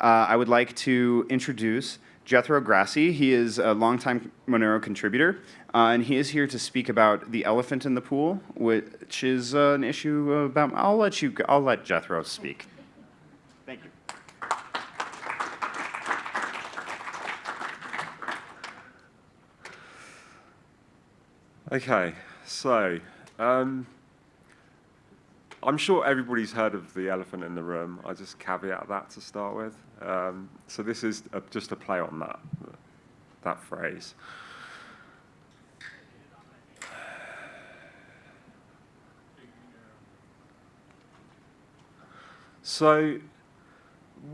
Uh, I would like to introduce Jethro Grassie. He is a longtime Monero contributor, uh, and he is here to speak about the elephant in the pool, which is uh, an issue about. I'll let you. I'll let Jethro speak. Thank you. Okay, so um, I'm sure everybody's heard of the elephant in the room. I just caveat that to start with. Um, so this is a, just a play on that, that phrase. So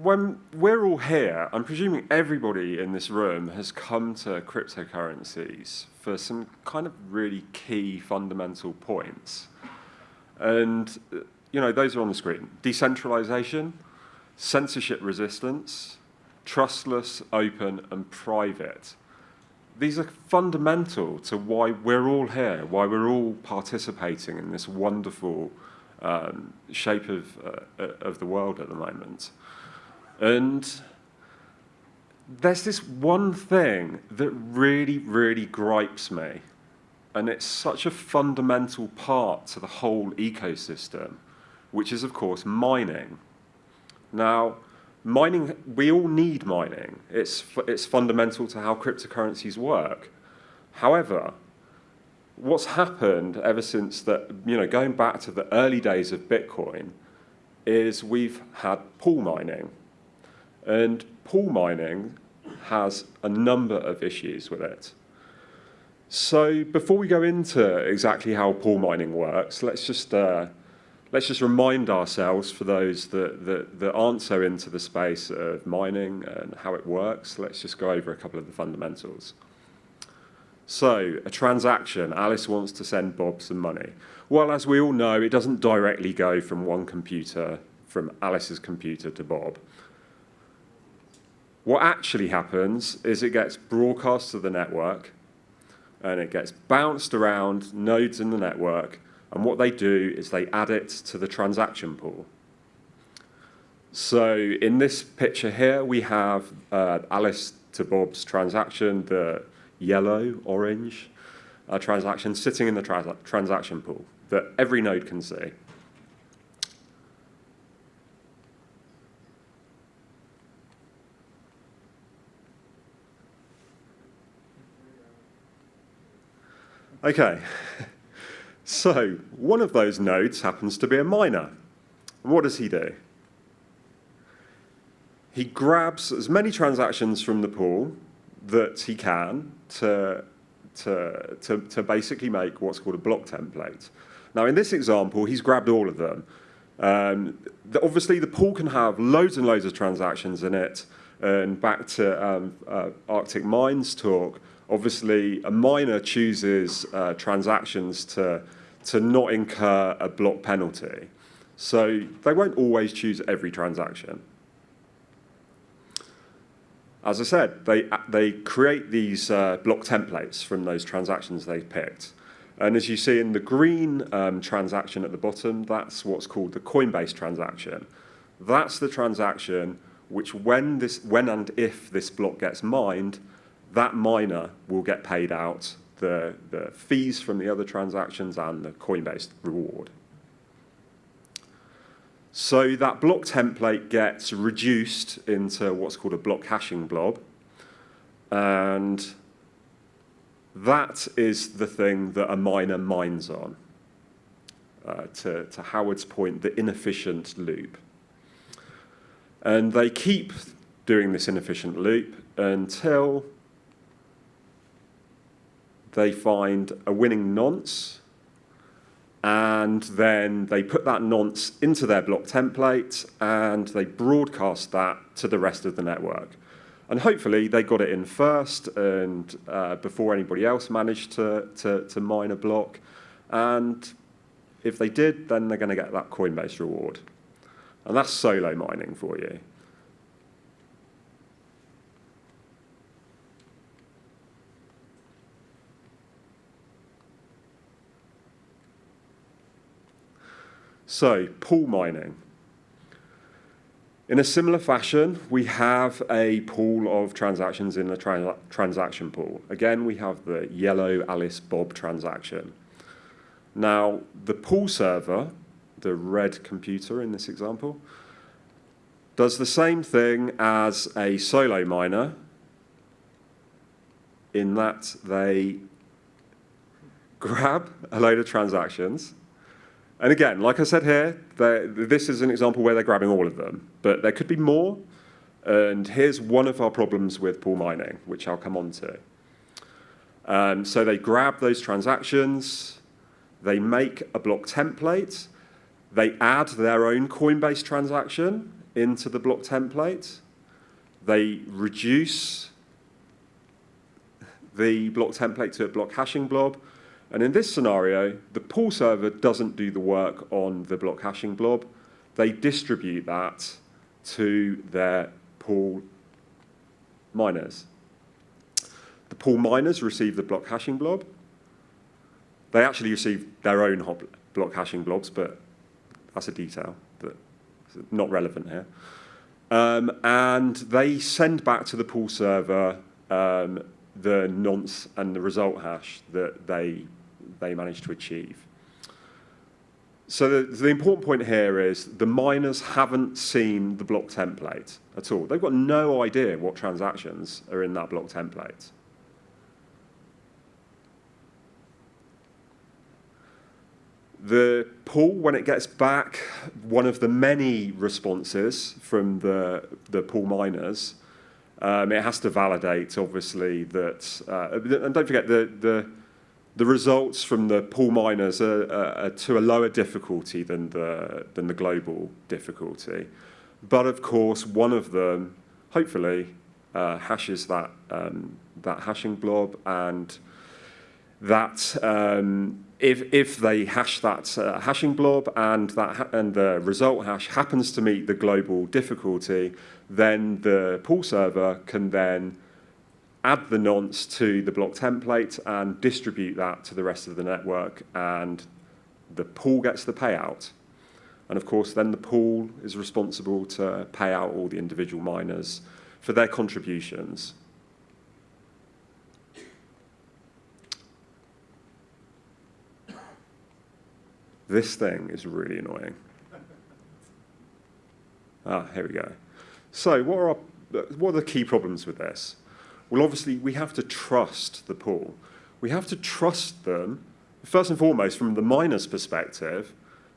when we're all here, I'm presuming everybody in this room has come to cryptocurrencies for some kind of really key fundamental points. And, you know, those are on the screen. Decentralization, censorship resistance, trustless, open, and private. These are fundamental to why we're all here, why we're all participating in this wonderful um, shape of, uh, of the world at the moment. And there's this one thing that really, really gripes me and it's such a fundamental part to the whole ecosystem, which is, of course, mining. Now, mining, we all need mining. It's, it's fundamental to how cryptocurrencies work. However, what's happened ever since that, you know, going back to the early days of Bitcoin, is we've had pool mining. And pool mining has a number of issues with it. So before we go into exactly how pool mining works, let's just uh, let's just remind ourselves for those that, that, that aren't so into the space of mining and how it works, let's just go over a couple of the fundamentals. So a transaction, Alice wants to send Bob some money. Well, as we all know, it doesn't directly go from one computer, from Alice's computer to Bob. What actually happens is it gets broadcast to the network, and it gets bounced around nodes in the network, and what they do is they add it to the transaction pool. So in this picture here, we have uh, Alice to Bob's transaction, the yellow, orange uh, transaction sitting in the trans transaction pool that every node can see. Okay, so one of those nodes happens to be a miner. What does he do? He grabs as many transactions from the pool that he can to, to, to, to basically make what's called a block template. Now, in this example, he's grabbed all of them. Um, the, obviously, the pool can have loads and loads of transactions in it. And back to um, uh, ArticMine's talk, obviously a miner chooses uh, transactions to, to not incur a block penalty. So they won't always choose every transaction. As I said, they, they create these uh, block templates from those transactions they've picked. And as you see in the green um, transaction at the bottom, that's what's called the Coinbase transaction. That's the transaction which when, this, when and if this block gets mined, that miner will get paid out the, the fees from the other transactions and the Coinbase reward. So that block template gets reduced into what's called a block hashing blob. And that is the thing that a miner mines on. Uh, to, to Howard's point, the inefficient loop. And they keep doing this inefficient loop until they find a winning nonce, and then they put that nonce into their block template, and they broadcast that to the rest of the network. And hopefully they got it in first and uh, before anybody else managed to, to, to mine a block. And if they did, then they're going to get that Coinbase reward. And that's solo mining for you. So, pool mining. In a similar fashion, we have a pool of transactions in the trans transaction pool. Again, we have the yellow Alice Bob transaction. Now, the pool server, the red computer in this example, does the same thing as a solo miner in that they grab a load of transactions. And again, like I said here, this is an example where they're grabbing all of them, but there could be more. And here's one of our problems with pool mining, which I'll come on to. Um, so they grab those transactions, they make a block template, they add their own Coinbase transaction into the block template, they reduce the block template to a block hashing blob, and in this scenario, the pool server doesn't do the work on the block hashing blob. They distribute that to their pool miners. The pool miners receive the block hashing blob. They actually receive their own block hashing blobs, but that's a detail that's not relevant here. Um, and they send back to the pool server um, the nonce and the result hash that they they managed to achieve. So the, the, important point here is the miners haven't seen the block template at all. They've got no idea what transactions are in that block template. The pool, when it gets back one of the many responses from the, the pool miners, um, it has to validate, obviously, that, uh, and don't forget, the, the, the results from the pool miners are, are, to a lower difficulty than the, than the global difficulty. But of course, one of them, hopefully, uh, hashes that, um, that hashing blob and that um, if, if they hash that uh, hashing blob and, that and the result hash happens to meet the global difficulty, then the pool server can then add the nonce to the block template and distribute that to the rest of the network and the pool gets the payout. And of course, then the pool is responsible to pay out all the individual miners for their contributions. This thing is really annoying. Ah, here we go. So what are, our, what are the key problems with this? Well, obviously, we have to trust the pool. We have to trust them, first and foremost, from the miner's perspective,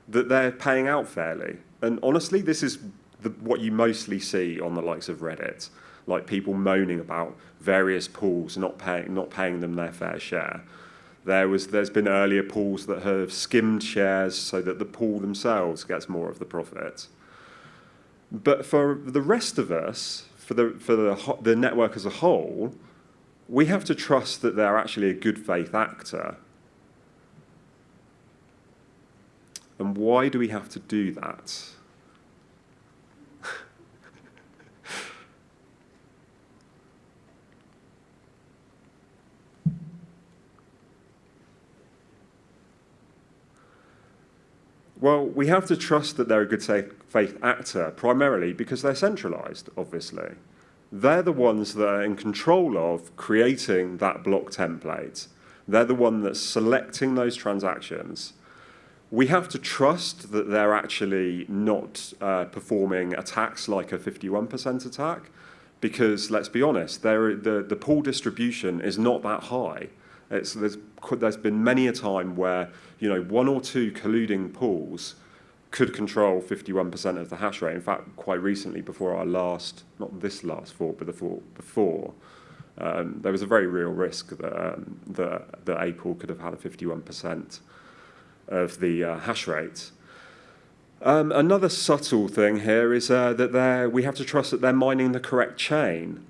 that they're paying out fairly. And honestly, this is the, what you mostly see on the likes of Reddit, like people moaning about various pools not paying, not paying them their fair share. There was, there's been earlier pools that have skimmed shares so that the pool themselves gets more of the profit. But for the rest of us, for the, for the, the network as a whole, we have to trust that they're actually a good faith actor. And why do we have to do that? Well, we have to trust that they're a good faith actor, primarily because they're centralized, obviously. They're the ones that are in control of creating that block template. They're the one that's selecting those transactions. We have to trust that they're actually not uh, performing attacks like a 51% attack, because let's be honest, the, the pool distribution is not that high. It's, there's, there's been many a time where you know, one or two colluding pools could control 51% of the hash rate. In fact, quite recently, before our last, not this last fork, but the fork before, um, there was a very real risk that, um, that, that pool could have had a 51% of the uh, hash rate. Um, another subtle thing here is uh, that we have to trust that they're mining the correct chain.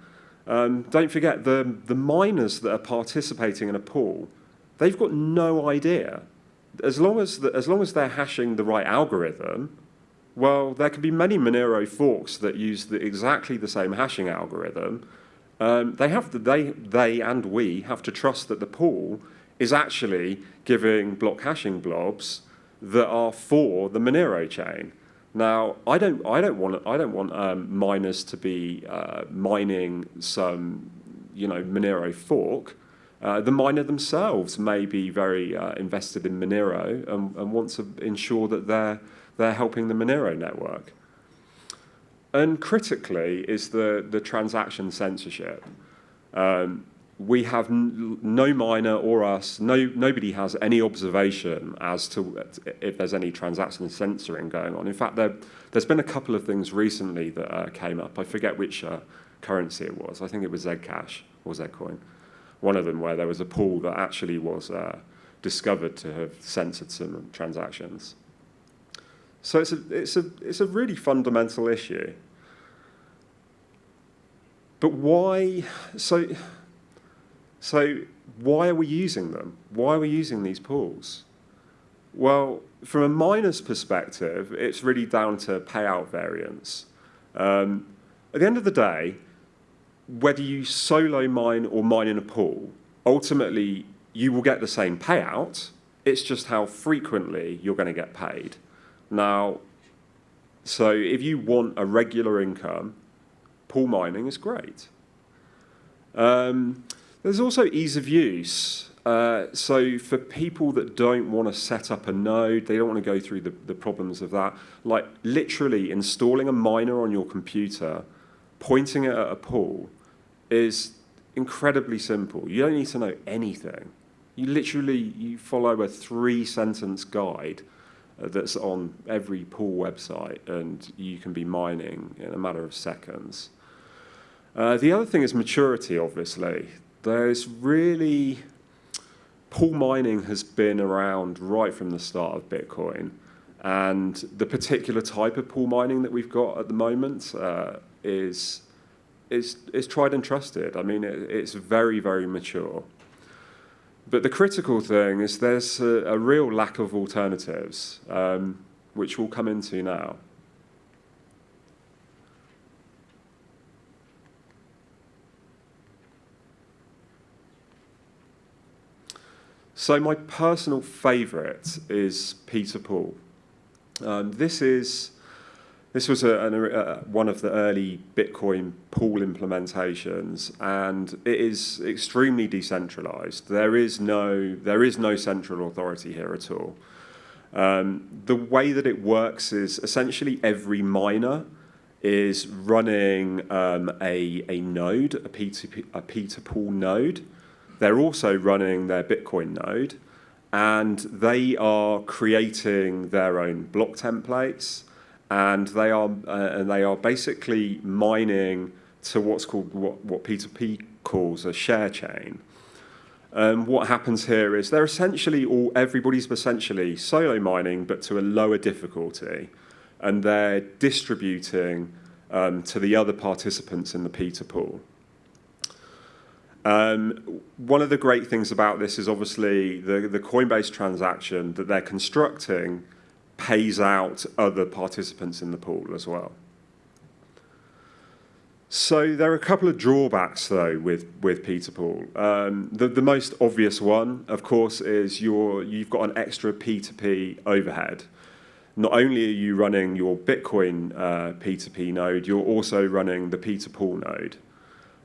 Um, don't forget, the, the miners that are participating in a pool, they've got no idea as long as, the, as long as they're hashing the right algorithm, well, there can be many Monero forks that use the, exactly the same hashing algorithm. Um, they, have to, they, they and we have to trust that the pool is actually giving block hashing blobs that are for the Monero chain. Now, I don't, I don't want, I don't want um, miners to be uh, mining some, you know, Monero fork. Uh, the miner themselves may be very uh, invested in Monero and, and want to ensure that they're, they're helping the Monero network. And critically is the, the transaction censorship. Um, we have no miner or us, no, nobody has any observation as to if there's any transaction censoring going on. In fact, there has been a couple of things recently that uh, came up. I forget which uh, currency it was. I think it was Zcash or Zcoin. One of them where there was a pool that actually was uh, discovered to have censored some transactions. So it's a, it's a, it's a really fundamental issue. But why, so, so why are we using them? Why are we using these pools? Well, from a miner's perspective, it's really down to payout variance. Um, at the end of the day, whether you solo mine or mine in a pool, ultimately you will get the same payout. It's just how frequently you're going to get paid. Now, so if you want a regular income, pool mining is great. Um, there's also ease of use. Uh, so for people that don't want to set up a node, they don't want to go through the, the problems of that, like literally installing a miner on your computer, pointing it at a pool, is incredibly simple. You don't need to know anything. You literally you follow a three-sentence guide uh, that's on every pool website, and you can be mining in a matter of seconds. Uh, the other thing is maturity, obviously. There's really, pool mining has been around right from the start of Bitcoin. And the particular type of pool mining that we've got at the moment uh, is, is, is tried and trusted. I mean, it, it's very, very mature. But the critical thing is there's a, a real lack of alternatives, um, which we'll come into now. So my personal favourite is P2Pool. Um, this is this was a, a, one of the early Bitcoin pool implementations, and it is extremely decentralized. There is no there is no central authority here at all. Um, the way that it works is essentially every miner is running um, a, a node, a P2P, a P2Pool node, they're also running their Bitcoin node, and they are creating their own block templates, and they are uh, and they are basically mining to what's called what what P2P calls a share chain. Um, what happens here is they're essentially all everybody's essentially solo mining, but to a lower difficulty, and they're distributing um, to the other participants in the P2Pool. Um, one of the great things about this is obviously the, the Coinbase transaction that they're constructing pays out other participants in the pool as well. So there are a couple of drawbacks though with, with P2Pool. Um, the, the most obvious one, of course, is your, you've got an extra P2P overhead. Not only are you running your Bitcoin uh, P2P node, you're also running the P2Pool node.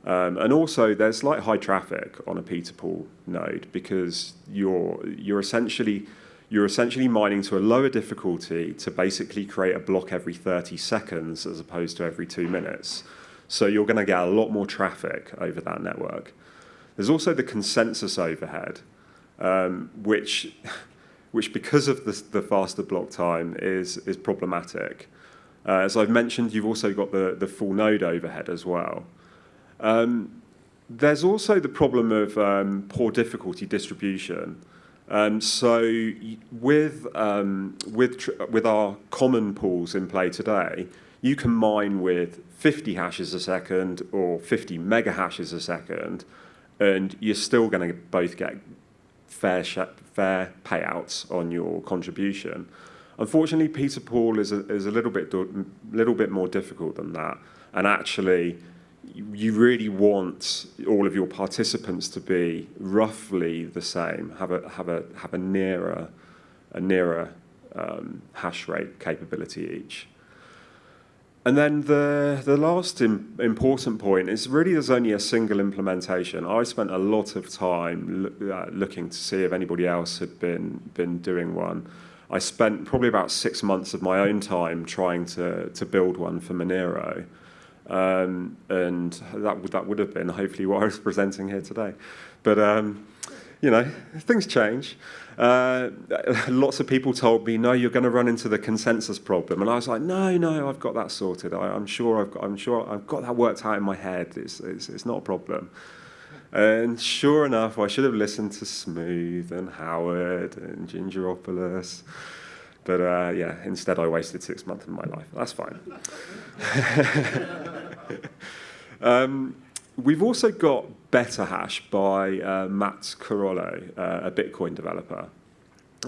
Um, and also, there's like high traffic on a P2Pool node because you're you're essentially you're essentially mining to a lower difficulty to basically create a block every 30 seconds as opposed to every two minutes. So you're going to get a lot more traffic over that network. There's also the consensus overhead, um, which, which because of the, the, faster block time is, is problematic. Uh, as I've mentioned, you've also got the, the full node overhead as well. Um, there's also the problem of um, poor difficulty distribution. Um, so with, um, with, with our common pools in play today, you can mine with 50 hashes a second or 50 mega hashes a second, and you're still going to both get fair, fair payouts on your contribution. Unfortunately, P2Pool is a, is a little bit, little bit more difficult than that, and actually you really want all of your participants to be roughly the same, have a, have a, have a nearer, a nearer um, hash rate capability each. and then the, the last Im important point is really there's only a single implementation. I spent a lot of time uh, looking to see if anybody else had been, been doing one. I spent probably about six months of my own time trying to, to build one for Monero. Um, and that would, that would have been hopefully what I was presenting here today. But, um, you know, things change. Uh, lots of people told me, no, you're going to run into the consensus problem. And I was like, no, no, I've got that sorted. I, am sure I've got, I'm sure I've got that worked out in my head. It's, it's, it's not a problem. And sure enough, I should have listened to Smooth and Howard and Gingeropolous. But uh, yeah, instead I wasted six months of my life. That's fine. um, we've also got BetterHash by uh, Matt Corallo, uh, a Bitcoin developer.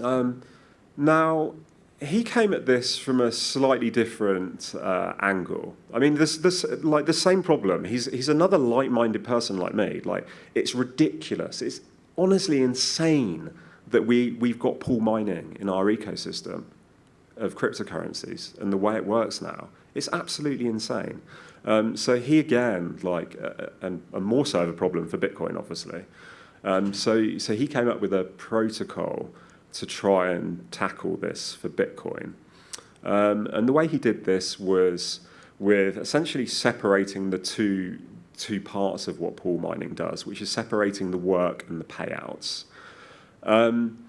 Um, now, he came at this from a slightly different uh, angle. I mean, this, this, like the same problem. He's, he's another like-minded person like me. Like, it's ridiculous. It's honestly insane that we, we've got pool mining in our ecosystem of cryptocurrencies and the way it works now. It's absolutely insane. Um, so he again, like, uh, and, and, more so of a problem for Bitcoin, obviously. Um, so, so he came up with a protocol to try and tackle this for Bitcoin. Um, and the way he did this was with essentially separating the two, two parts of what pool mining does, which is separating the work and the payouts. Um,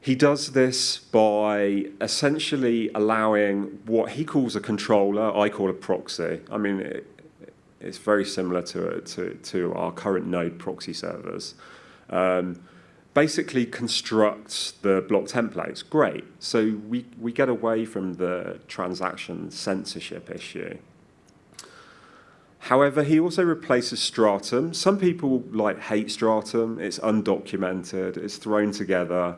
he does this by essentially allowing what he calls a controller, I call a proxy. I mean, it, it's very similar to, to, to our current node proxy servers. Um, basically constructs the block templates. Great. So we, we get away from the transaction censorship issue. However, he also replaces Stratum. Some people like hate Stratum. It's undocumented. It's thrown together.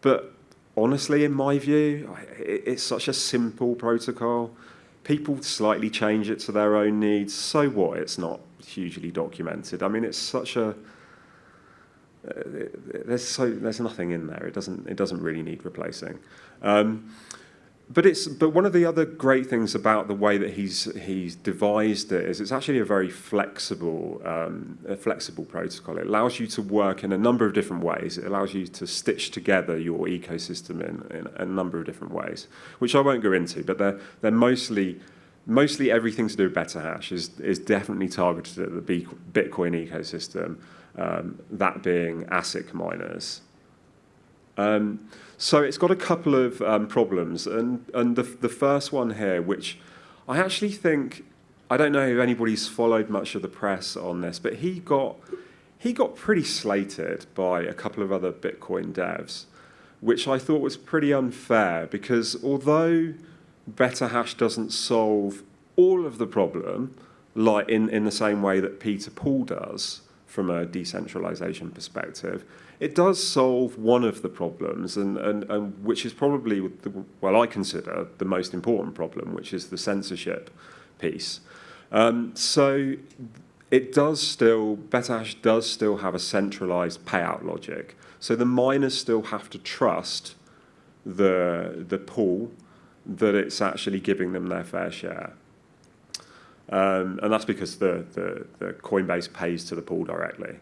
But honestly, in my view, it's such a simple protocol. People slightly change it to their own needs. So what? It's not hugely documented. I mean, it's such a uh, there's so there's nothing in there. It doesn't it doesn't really need replacing. Um, but it's but one of the other great things about the way that he's he's devised it is it's actually a very flexible um, a flexible protocol. It allows you to work in a number of different ways. It allows you to stitch together your ecosystem in, in a number of different ways, which I won't go into. But they're they're mostly mostly everything to do with BetterHash is is definitely targeted at the Bitcoin ecosystem um, that being ASIC miners. Um, so it's got a couple of um, problems, and, and the, the first one here, which I actually think, I don't know if anybody's followed much of the press on this, but he got, he got pretty slated by a couple of other Bitcoin devs, which I thought was pretty unfair, because although BetterHash doesn't solve all of the problem, like in, in the same way that P2Pool does, from a decentralization perspective. It does solve one of the problems, and, and, and which is probably, the, well, I consider the most important problem, which is the censorship piece. Um, so it does still, BetterHash does still have a centralized payout logic. So the miners still have to trust the, the pool that it's actually giving them their fair share. Um, and that's because the, the, the Coinbase pays to the pool directly.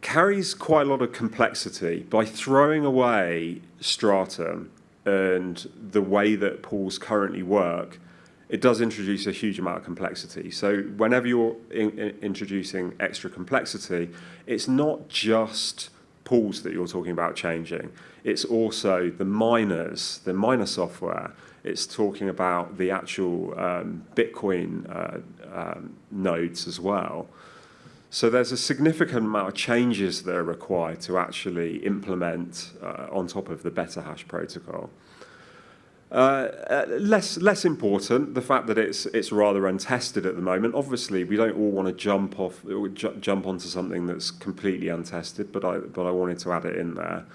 Carries quite a lot of complexity by throwing away Stratum and the way that pools currently work, it does introduce a huge amount of complexity. So whenever you're in, in introducing extra complexity, it's not just pools that you're talking about changing. It's also the miners, the miner software, it's talking about the actual um, Bitcoin uh, um, nodes as well. So there's a significant amount of changes that are required to actually implement uh, on top of the Better Hash protocol. Uh, uh, less less important, the fact that it's it's rather untested at the moment. Obviously, we don't all want to jump off ju jump onto something that's completely untested, but I but I wanted to add it in there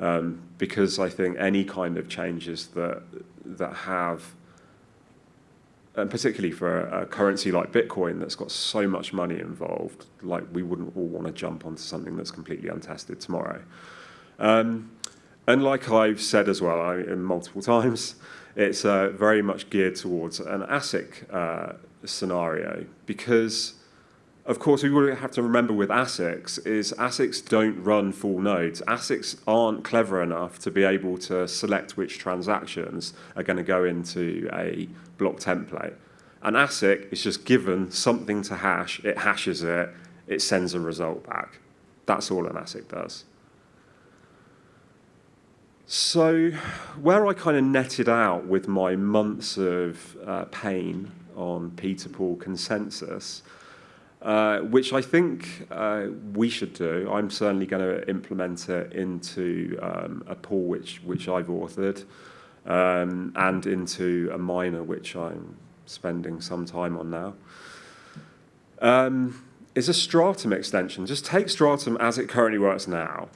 um, because I think any kind of changes that that have, and particularly for a, a, currency like Bitcoin that's got so much money involved, like we wouldn't all want to jump onto something that's completely untested tomorrow. Um, And like I've said as well I, multiple times, it's uh, very much geared towards an ASIC uh, scenario because, of course, we would have to remember with ASICs is ASICs don't run full nodes. ASICs aren't clever enough to be able to select which transactions are going to go into a block template. An ASIC is just given something to hash, it hashes it, it sends a result back. That's all an ASIC does. So where I kind of netted out with my months of uh, pain on P2Pool consensus, uh, which I think uh, we should do. I'm certainly going to implement it into um, a pool which, which I've authored um, and into a miner which I'm spending some time on now. Um, is a Stratum extension. Just take Stratum as it currently works now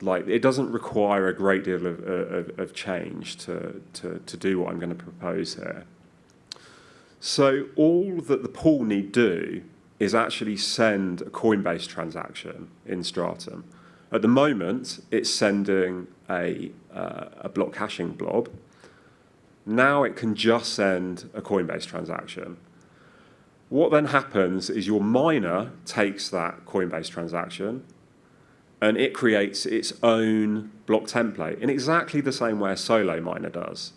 like it doesn't require a great deal of, of, of change to, to, to do what I'm going to propose here. So all that the pool need do is actually send a Coinbase transaction in Stratum. At the moment, it's sending a, uh, a block hashing blob. Now it can just send a Coinbase transaction. What then happens is your miner takes that Coinbase transaction, and it creates its own block template in exactly the same way a solo miner does.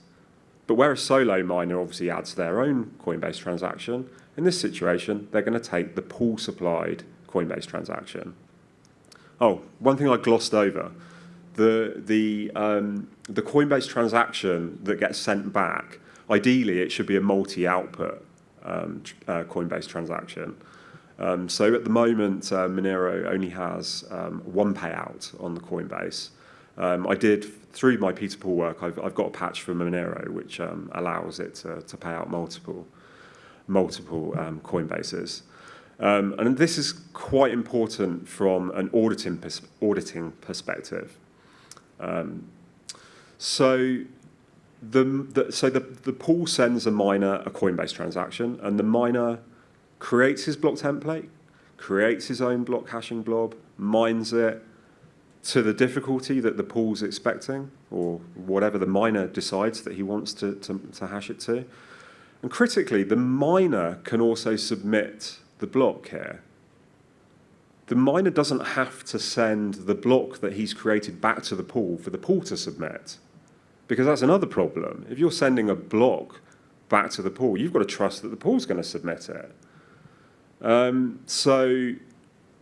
But where a solo miner obviously adds their own Coinbase transaction, in this situation, they're going to take the pool supplied Coinbase transaction. Oh, one thing I glossed over. The, the, um, the Coinbase transaction that gets sent back, ideally it should be a multi-output um, uh, Coinbase transaction. Um, so at the moment, uh, Monero only has um, one payout on the Coinbase. Um, I did, through my P2Pool work, I've, I've got a patch for Monero which um, allows it to, to pay out multiple, multiple um, Coinbases. Um, and this is quite important from an auditing, pers auditing perspective. so the, the, so the, the pool sends a miner a Coinbase transaction, and the miner creates his block template, creates his own block hashing blob, mines it to the difficulty that the pool's expecting, or whatever the miner decides that he wants to, to, to hash it to. And critically, the miner can also submit the block here. The miner doesn't have to send the block that he's created back to the pool for the pool to submit. Because that's another problem. If you're sending a block back to the pool, you've got to trust that the pool's going to submit it. Um, so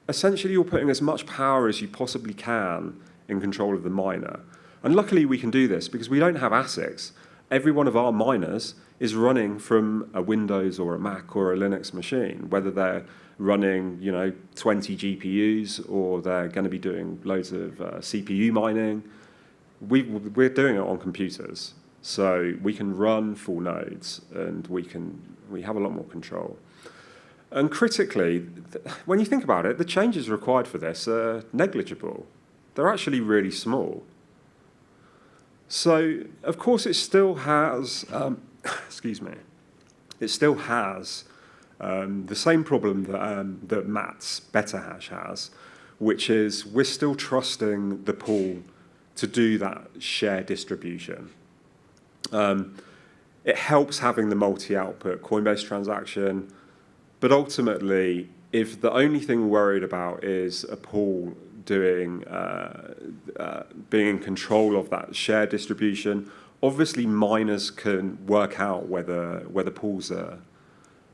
essentially you're putting as much power as you possibly can in control of the miner. And luckily we can do this because we don't have ASICs. Every one of our miners is running from a Windows or a Mac or a Linux machine, whether they're running you know 20 GPUs or they're going to be doing loads of uh, CPU mining. We, we're doing it on computers. So we can run full nodes and we, can, we have a lot more control. And critically, when you think about it, the changes required for this are negligible. They're actually really small. So, of course, it still has, um, excuse me, it still has um, the same problem that, um, that Matt's BetterHash has, which is we're still trusting the pool to do that share distribution. Um, it helps having the multi-output Coinbase transaction, but ultimately, if the only thing we're worried about is a pool doing, uh, uh, being in control of that share distribution, obviously miners can work out whether, whether pools are,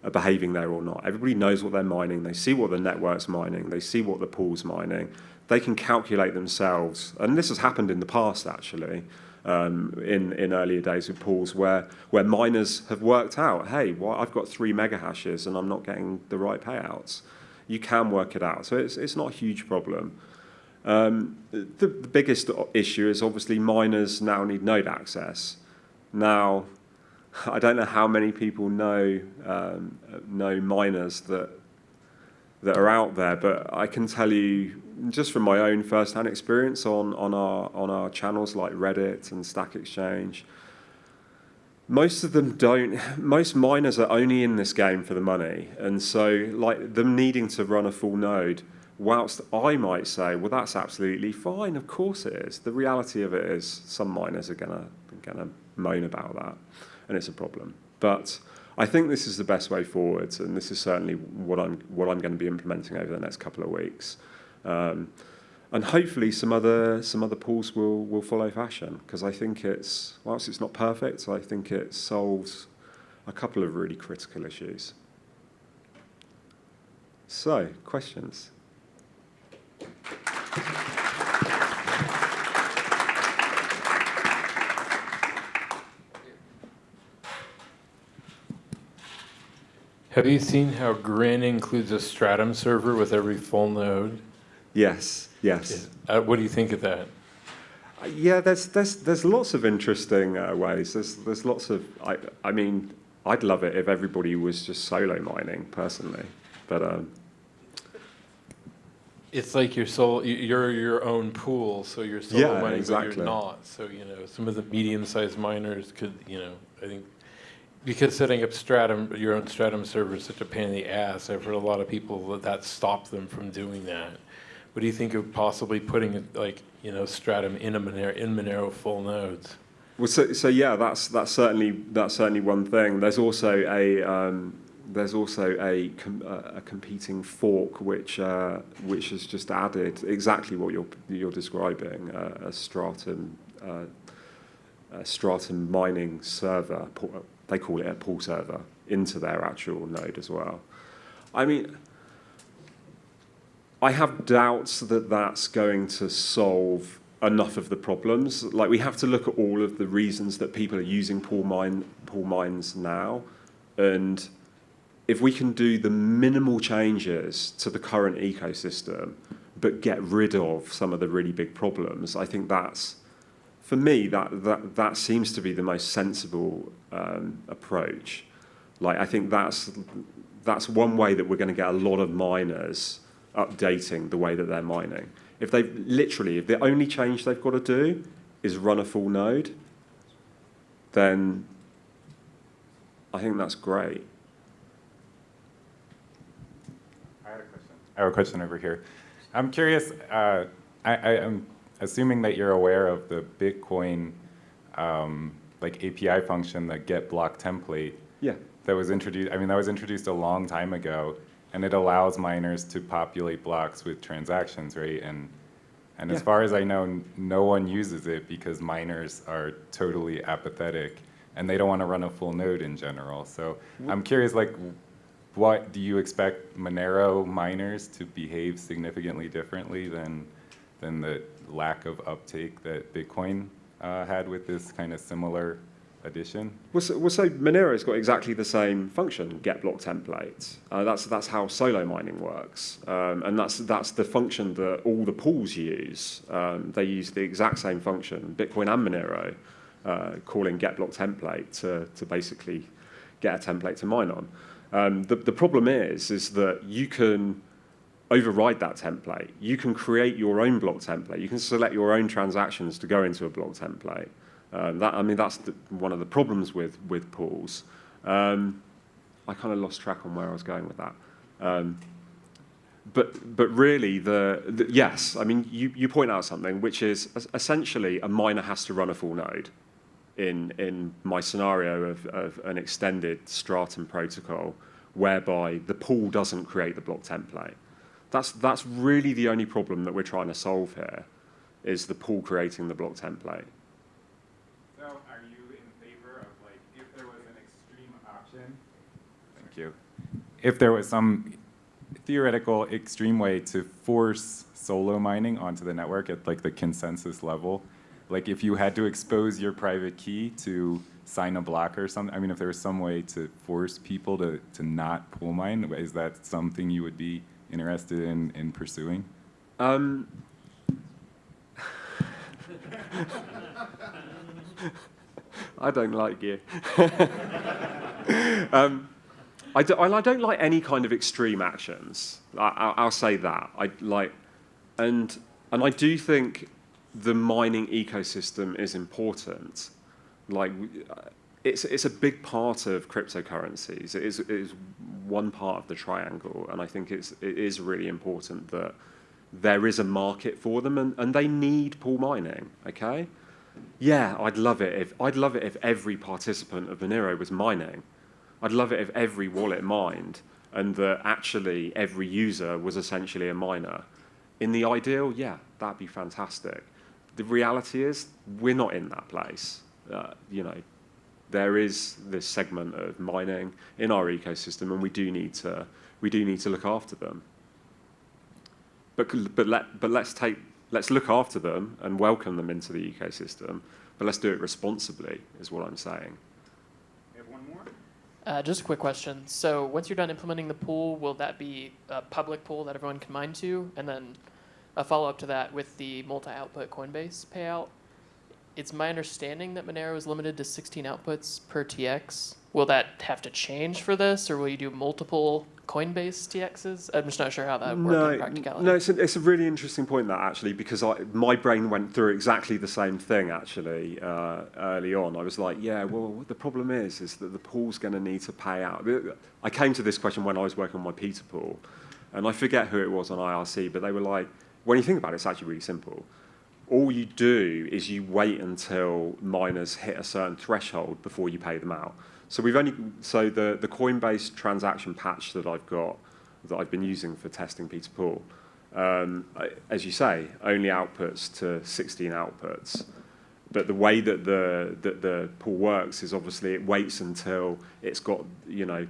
are behaving there or not. Everybody knows what they're mining. They see what the network's mining. They see what the pool's mining. They can calculate themselves. And this has happened in the past, actually um, in, in earlier days with pools where, where miners have worked out, hey, well, I've got three mega hashes and I'm not getting the right payouts. You can work it out. So it's, it's not a huge problem. Um, the, the biggest issue is obviously miners now need node access. Now, I don't know how many people know um, know miners that that are out there, but I can tell you just from my own first-hand experience on, on, our, on our channels like Reddit and Stack Exchange, most of them don't, most miners are only in this game for the money. And so like them needing to run a full node whilst I might say, well, that's absolutely fine, of course it is. The reality of it is some miners are gonna, gonna moan about that, and it's a problem. But I think this is the best way forward, and this is certainly what I'm, what I'm gonna be implementing over the next couple of weeks. Um, and hopefully some other some other pools will will follow fashion because I think it's whilst it's not perfect, I think it solves a couple of really critical issues. So, questions? Have you seen how Grin includes a Stratum server with every full node? Yes, yes. Uh, what do you think of that? Uh, Yeah, there's there's there's lots of interesting uh, ways. There's there's lots of I I mean I'd love it if everybody was just solo mining personally, but um, It's like you're sol- you- you're your own pool, so you're solo Yeah, mining, but you're not. So you know, some of the medium-sized miners could, you know, I think because setting up Stratum, your own Stratum server is such a pain in the ass. I've heard a lot of people that that stopped them from doing that. What do you think of possibly putting like you know Stratum in a Monero, in Monero full nodes? Well, so, so yeah, that's that's certainly that's certainly one thing. There's also a um, there's also a com- a competing fork which uh, which has just added exactly what you're you're describing uh, a stratum uh, a stratum mining server. They call it a pool server into their actual node as well. I mean. I have doubts that that's going to solve enough of the problems. Like we have to look at all of the reasons that people are using pool mine mines now, and if we can do the minimal changes to the current ecosystem, but get rid of some of the really big problems, I think that's for me that that that seems to be the most sensible um, approach. Like I think that's that's one way that we're going to get a lot of miners updating the way that they're mining. If they've literally, if the only change they've got to do is run a full node, then I think that's great. I had a question. I have a question over here. I'm curious, uh, I, I am assuming that you're aware of the Bitcoin um, like API function, the get block template Yeah. that was introduced, I mean, that was introduced a long time ago, and it allows miners to populate blocks with transactions, right? And, and as far as I know, no one uses it because miners are totally apathetic and they don't want to run a full node in general. So I'm curious, like, what do you expect Monero miners to behave significantly differently than, than the lack of uptake that Bitcoin uh, had with this kind of similar addition? Well, so, well, so Monero's got exactly the same function, get block template. Uh, that's that's how solo mining works, um, and that's that's the function that all the pools use. Um, they use the exact same function, Bitcoin and Monero, uh, calling get block template to to basically get a template to mine on. Um, the the problem is is that you can override that template. You can create your own block template. You can select your own transactions to go into a block template. Um, that, I mean, that's the, one of the problems with, with pools. Um, I kind of lost track on where I was going with that. Um, but, but really, the, the, yes, I mean, you, you point out something, which is essentially a miner has to run a full node in, in my scenario of, of an extended Stratum protocol, whereby the pool doesn't create the block template. That's, that's really the only problem that we're trying to solve here, is the pool creating the block template. So are you in favor of like, if there was an extreme option? You. If there was some theoretical extreme way to force solo mining onto the network at like the consensus level, like if you had to expose your private key to sign a block or something, I mean, if there was some way to force people to, to not pool mine, is that something you would be interested in, in pursuing? Um, I don't like you. um, I, do, don't like any kind of extreme actions. I, I'll, I'll say that. I like, and and I do think the mining ecosystem is important. Like, it's, it's a big part of cryptocurrencies. It is, it is one part of the triangle, and I think it's, it is really important that there is a market for them, and, and they need pool mining, okay? Yeah, I'd love it if, I'd love it if every participant of Monero was mining. I'd love it if every wallet mined, and that actually every user was essentially a miner. In the ideal, yeah, that'd be fantastic. The reality is, we're not in that place. Uh, you know, there is this segment of mining in our ecosystem, and we do need to we do need to look after them. But but let but let's take let's look after them and welcome them into the ecosystem. But let's do it responsibly, is what I'm saying. We have one more. Uh, just a quick question. So once you're done implementing the pool, will that be a public pool that everyone can mine to? And then a follow up to that with the multi-output Coinbase payout. It's my understanding that Monero is limited to 16 outputs per TX. Will that have to change for this, or will you do multiple Coinbase TXs? I'm just not sure how that would work in practicality. No, it's a, it's a really interesting point that actually because I, my brain went through exactly the same thing actually uh, early on. I was like, yeah, well, what the problem is is that the pool's going to need to pay out. I came to this question when I was working on my P2Pool, and I forget who it was on IRC, but they were like, when you think about it, it's actually really simple. All you do is you wait until miners hit a certain threshold before you pay them out. So we've only so the the Coinbase transaction patch that I've got that I've been using for testing P2Pool, um, I- as you say, only outputs to 16 outputs. But the way that the that the pool works is obviously it waits until it's got you know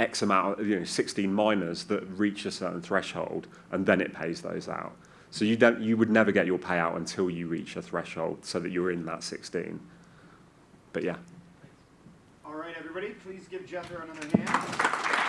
X amount, you know, 16 miners that reach a certain threshold, and then it pays those out. So you don't, you would never get your payout until you reach a threshold, so that you're in that 16. But yeah. All right, everybody, please give Jethro another hand.